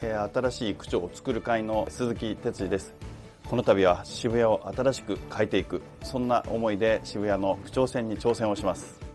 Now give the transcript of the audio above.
新しい区長を作る会の鈴木哲司です。この度は渋谷を新しく変えていくそんな思いで渋谷の区長選に挑戦をします。